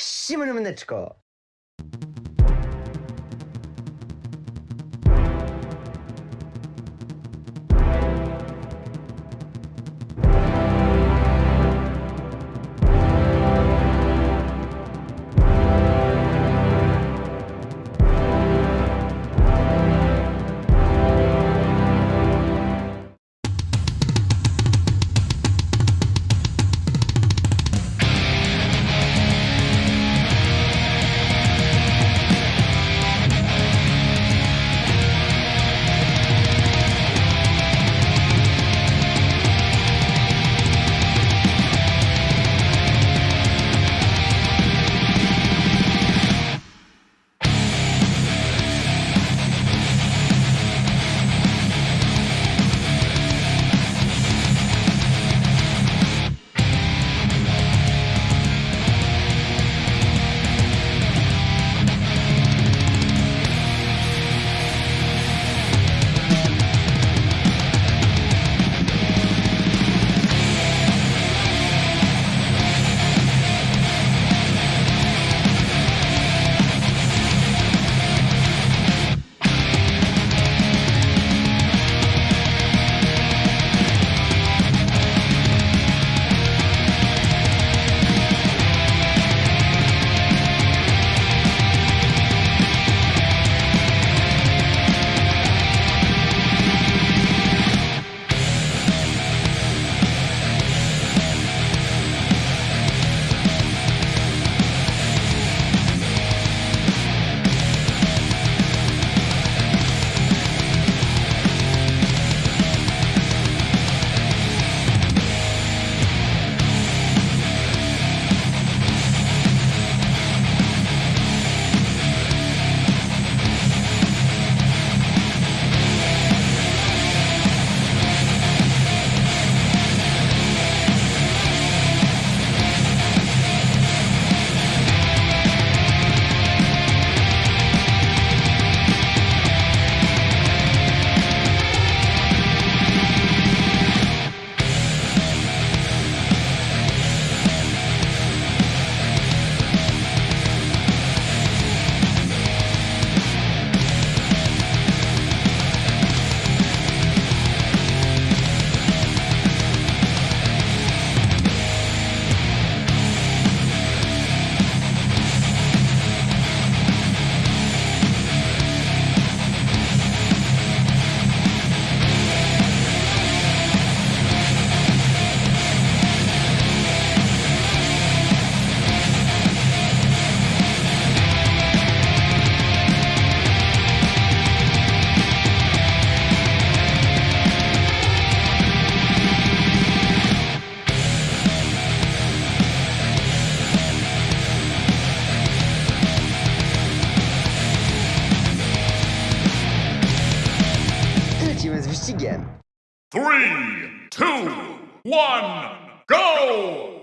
Всім мене Менечко! Three, two, one, go!